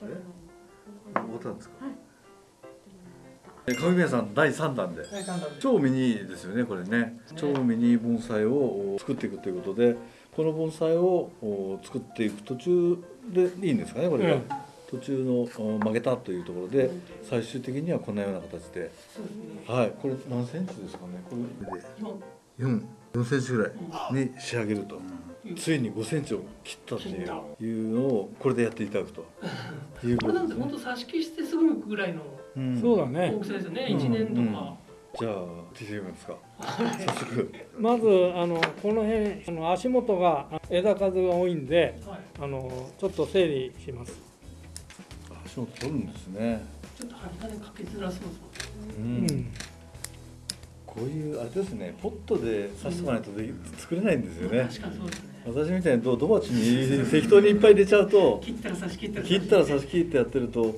終わったんですか？上宮さん第3弾で。超ミニですよねこれね。超ミニ盆栽を作っていくということでこの盆栽を作っていく途中でいいんですかねこれが、うん、途中の曲げたというところで最終的にはこんなような形で、はい。これ何センチですかね？これ。で4 4センチぐらいに仕上げると。ついに5センチを切ったっていうのをこれでやっていただくという これなんて本当挿し木してすぐぐらいのそうだね大きさですよね、1年とか。じゃあ聞いてみますか。早速。まずあのこの辺あの足元が枝数が多いんで、はい、あのちょっと整理します。足元取るんですね。ちょっと針金かけづらそうですもんね。うんこういうあれですねポットで刺してもらないとで、作れないんですよね。確かそうですね。私みたいにドドバチに適当にいっぱい入れちゃうと切ったら刺し切ったら切ったら刺し切ってやってると。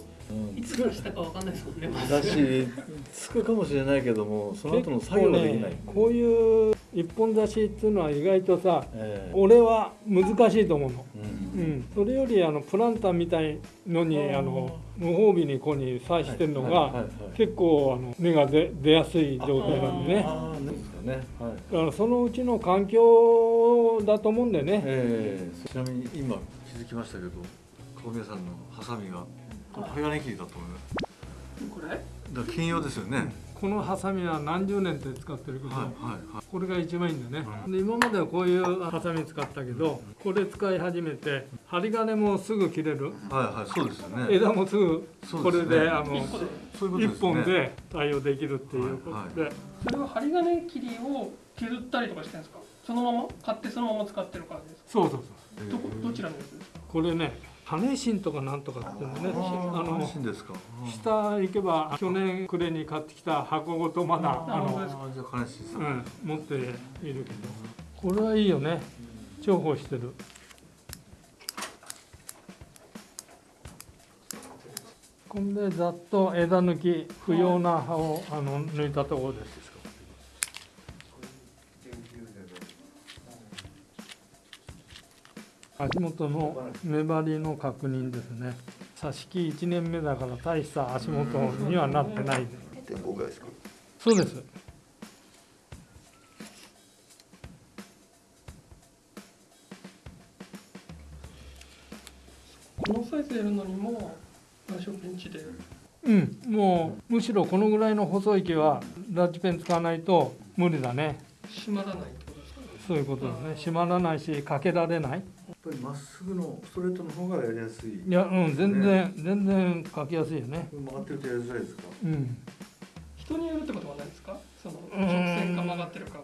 いつ刺したかわかんないですもんね。だし、つくかもしれないけども、その後の作業ができない。ね、こういう一本刺しっていうのは意外とさ、えー、俺は難しいと思うの。うん、うん、それよりあのプランターみたいのにあの無防備にここに刺してるのが結構あの根が出出やすい状態なんでね。ね。はい。だからそのうちの環境だと思うんでね。えー、ちなみに今気づきましたけど、小宮さんのハサミが。針金切りだと思いますこれ？だ金曜ですよね、このハサミは何十年って使ってるけど、はいはいはい、これが一番いいんだね、うん、で今まではこういうハサミ使ったけどこれ使い始めて針金もすぐ切れる。はいはいそうですよね。枝もすぐこれで、ね、あの一本で対応できるっていうことで、はいはい、それは針金切りを削ったりとかしてるんですか？そのまま？買ってそのまま使ってる感じですか？そうそうそう。どこ？どちらのやつ？ですかこれね羽芯とかなんとかっていうのねあの下行けば去年暮れに買ってきた箱ごとまだあの、うん、持っているけど。これはいいよね。重宝してる。こんでざっと枝抜き不要な葉をあの抜いたところです足元の粘りの確認ですね。挿し木1年目だから大した足元にはなってないそうです。このサイズやるのにもラッシュペンチで。うん。もうむしろこのぐらいの細い木はラッチペン使わないと無理だね。閉まらないそういうことだね。閉まらないしかけられないぱりまっすぐのストレートの方がやりやすい、いやうん全然、ね、全然書きやすいよね。曲がってるとやりづらいですか？うん。人によるってことはないですか？その直線か曲がってるか。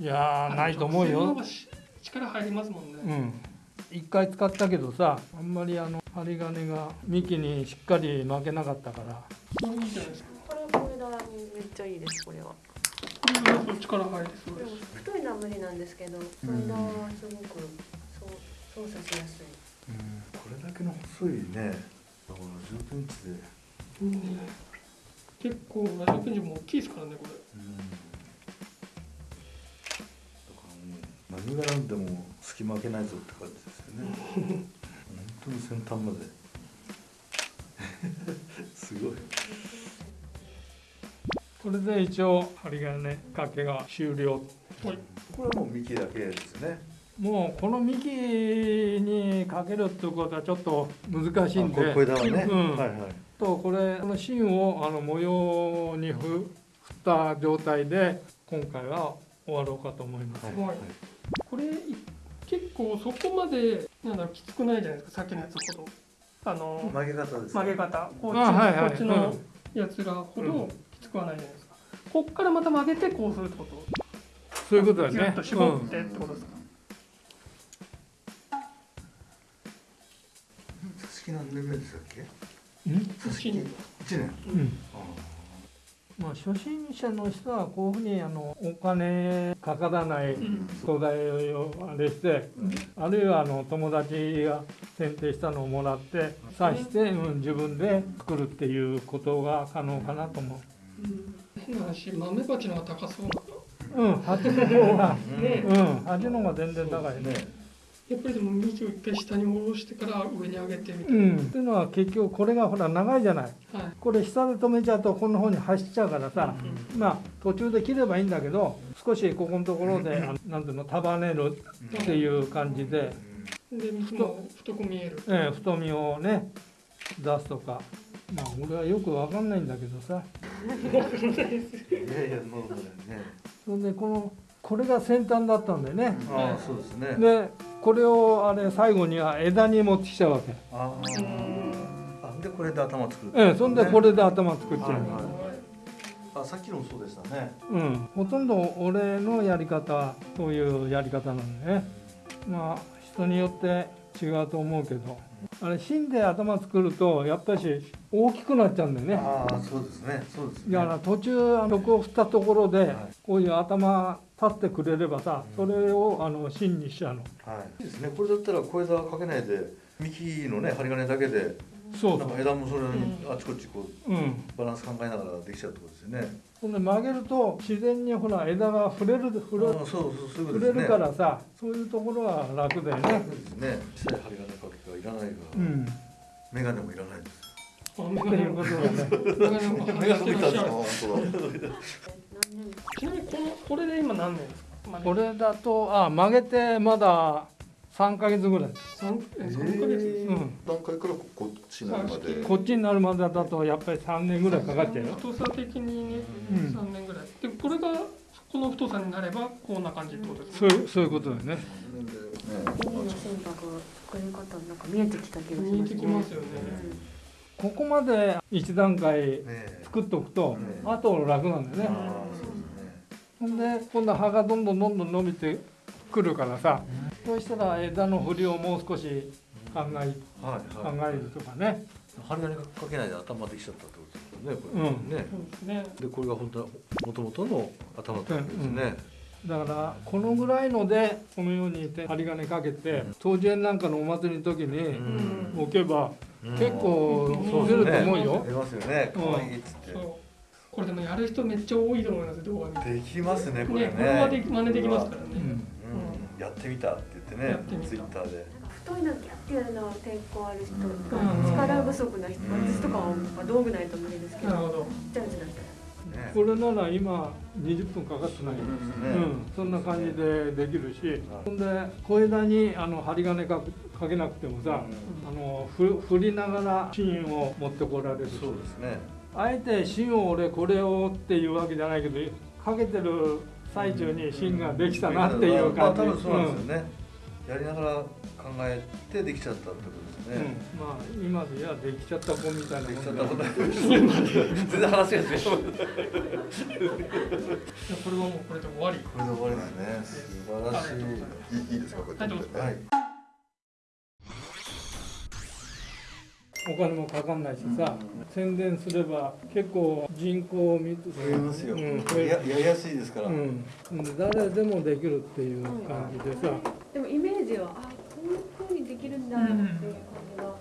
いやないと思うよ。力入りますもんね。うん。一回使ったけどさあんまりあの針金が幹にしっかり巻けなかったから。これいいじゃないですか？これは枝にめっちゃいいですこれは。これは力入りそうです。太いのは無理なんですけど小枝はすごく操作しやすい、うん、これだけの細いねだから10ペンチで、うん、結構70ペンチも大きいですからねこれ、うん、だからもう何が何でも隙間開けないぞって感じですよね。本当に先端まで。すごい。これで一応針金掛けが終了。これはもう幹だけですねもうこの幹にかけるっていうことはちょっと難しいんで。これだね、うん、はいはい。とこれこの芯をあの模様に振った状態で今回は終わろうかと思います、はい。はい、これ結構そこまでなんだろうきつくないじゃないですかさっきのやつほどあの曲げ方です曲げ方。こっち,、はいはい、こっちのやつらほどきつくはないじゃないですか、うん、こっからまた曲げてこうするってこと。そういうことですね。ギュッと絞ってってことですか、式何年目でしたっけ？うん式1年、うん、まあ、初心者の人はこういうふうにあのお金かからない素材をあれして、うん、あるいはあの友達が選定したのをもらって刺して、うん、自分で作るっていうことが可能かなと思う。変な話豆鉢の方が高そうなうん、鉢の方が、ね、うん、鉢の方が全然高いね。やっぱりでも水を一回下に下ろしてから上に上げてみたいうん。っていうのは結局これがほら長いじゃない。な、はい。これ下で止めちゃうとこんな方に走っちゃうからさ、まあ途中で切ればいいんだけど少しここのところであのなんていうの束ねるっていう感じで、で水も太く見える。ええ太みをね出すとか。まあ俺はよくわかんないんだけどさ。いやいやそうだよね。それでこのこれが先端だったんだよね、ああそうですね。でこれをあれ最後には枝に持ってきちゃうわけ。ああ。あでこれで頭作るええそんでこれで頭作っちゃう、はいはいあさっきのもそうでしたね。うん、ほとんど俺のやり方はそういうやり方なんでね。まあ人によって違うと思うけど。あれ芯で頭作るとやっぱり大きくなっちゃうんだよね。ああそうですね。そうですね。だから途中あの曲を振ったところではい。こういう頭立ってくれればさそれをあの芯にしちゃうの。はい。いいですね。これだったら小枝かけないで幹のね針金だけでそうそう。なんか枝もそれにあちこちこううん。バランス考えながらできちゃうってことですよね。ほんで曲げると自然にほら枝が触れる触れそうそうそういうこと触れるからさそういうところは楽だよね。そうですね。小さい針金かけがいらないから、うん。メガネもいらないです。っていうことだね。メガネも外してらっしゃる本当だ。何 年ちなみにこのこれで今何年ですか、まあこれだとあ曲げてまだ3ヶ月ぐらい、三え三ヶ月？です、うん、段階からここっちになるまで？こっちになるまでだとやっぱり3年ぐらいかかっちゃうよ。太さ的にね、うん。三年ぐらい。でこれがこの太さになればこんな感じってことですそういうそういうことだよね。海の心拍作り方なんか見えてきた気がし見えますね。てきますよね、ここまで1段階ねえ作っておくとねあと楽なんだよね。ああそうですね。ほんで今度葉がどんどんどんどん伸びてくるからさそうしたら枝の振りをもう少し考えはい考はい。えるとかね。針金かけないで頭できちゃったってことですよねこれ、うん。ね。そうですね。でこれが本当は元々の頭ってことですね、だからこのぐらいのでこのように針金かけて当時なんかのお祭りの時にうん。置けばうん。結構うん。出ると思うよ。出ますよね。うん。可愛いっつって、これでもやる人めっちゃ多いと思います動画見て。できますねこれね。ねこれはでき真似できますからね、うん。うん。やってみたって言ってねツイッターで。なんか太いのギャッてやるのは抵抗ある人とか、うん。力不足な人、私とかはまあ道具ないと無理ですけどなるほど。ちっちゃいうちなね。これなら今20分かかってない。よね。うん、そんな感じでできるし、ほんで小枝にあの針金かかけなくてもさ、あのふ振りながら芯を持ってこられるし。そうですね。あえて芯を俺これをっていうわけじゃないけどかけてる最中に芯ができたなっていう感じ、まあ多分そうなんですよね、やりながら考えてできちゃったってことですうん。ね、まあ今でやできちゃった子みたいなできちゃもんだったこと全然話が違ういやこれはもうこれで終わりこれで終わりですね。素晴らしい。いいいいですかこうやって見て。はい。お金もかかんないしさ、宣伝すれば結構人口を見て増えますよ、うん。ややりやすいですから、うん、誰でもできるっていう感じでさ、でもイメージはあこういう風にできるんだっていう感じは、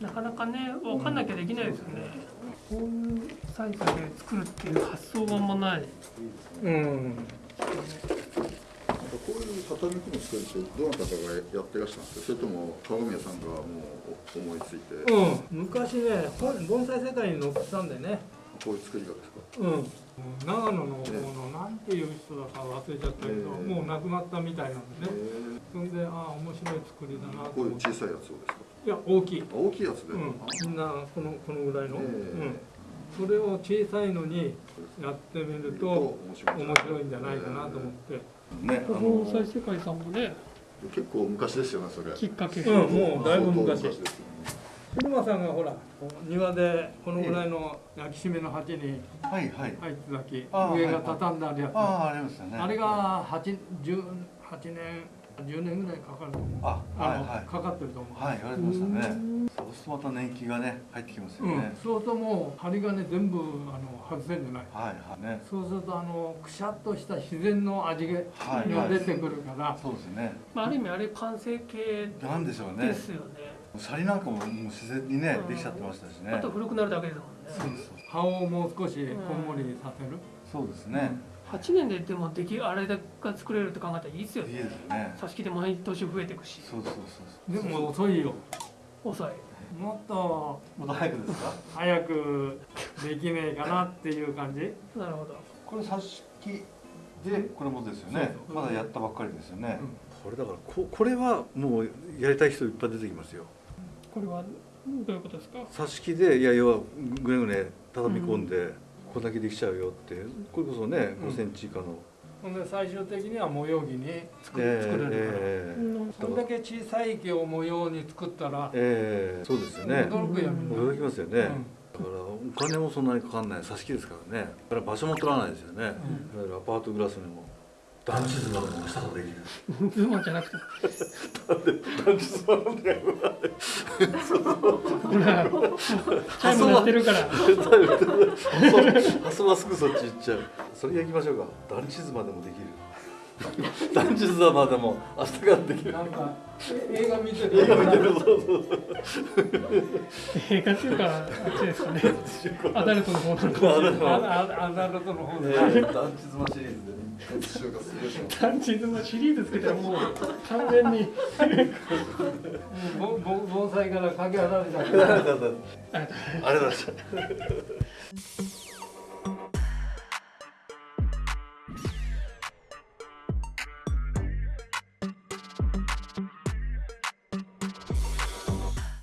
なかなかね分かんなきゃできないですよね、こういうサイズで作るっていう発想があんまない。うん、こういう畳組む作りってどなたかがやってらっしゃるんですか？それとも鏡宮さんがもう思いついて。うん、昔ね本盆栽世界に載ってたんでね、こういう作り方ですか。うん、長野のこのなんていう人だか忘れちゃったけど、ええ。もう亡くなったみたいなんでね。えそんでああ面白い作りだなーこういう小さいやつをですか？いや大きい、あ大きいやつで。うん、みんなこのこのぐらいの、えうん、それを小さいのにやってみると面白い。面白いんじゃないかなと思って、ねあ防の災世界さんもね。結構昔ですよねそれ。きっかけ。うん、もうだいぶ昔ですよね車さんがほら庭でこのぐらいの焼き締めの鉢にはいはい。入ってたきああ上が畳んであるやつ、ああありますよね。あれが8 10 8年10年ぐらいかかると思う。あはいはい。かかってると思う、はい言われてましたねそうするとまた年季がね入ってきますようん。ね、そうするともう針金全部あの外せんじゃない。はいはいね。そうするとあのくしゃっとした自然の味がはいはい。出てくるから、そうですね。まあ、ある意味あれ完成形なんでしょうね。ですよね。シャリなんかももう自然にねうん。できちゃってましたしね。あと古くなるだけですもんね。そうです。葉をもう少しこんもりさせる、そうですね。8年ででもできあれが作れるって考えたらいいですよね。いいですよね。挿し木で毎年増えていくし。そうそうそう。でも遅いよ遅い。もっともっと早くですか？早くできねえかなっていう感じ？なるほど。これ挿し木でこれもですよね。そうまだやったばっかりですよね、これだからここれはもうやりたい人いっぱい出てきますよ。これはどういうことですか？挿し木でいや要はぐねぐね畳み込んで、これだけできちゃうよってこれこそねうん。5センチ以下の、ほんで最終的には模様着に作,、れるから、えうんそれだけ小さい木を模様に作ったら、ええそうですよね。驚くよみん。な、驚きますよね、だからお金もそんなにかかんない。挿し木ですからね。だから場所も取らないですよね、だからアパートグラスにも団地図までもしたことできる。ズボンじゃなくて。団地図までほらチャイム鳴ってるから。発想はすぐそっち行っちゃう。それで行きましょうか。団地図までもできる。団地図までも明日からできる。なんかえ映画見てる。映画見てる。そうそう映画っていうかあっちですかね。アダルトの方なのか。アダルトの方。で、団地図まシリーズで一週がすごいします単純なシリーズつけたらもう完全に。盆栽からかけ離れちゃってあれだありがとうございました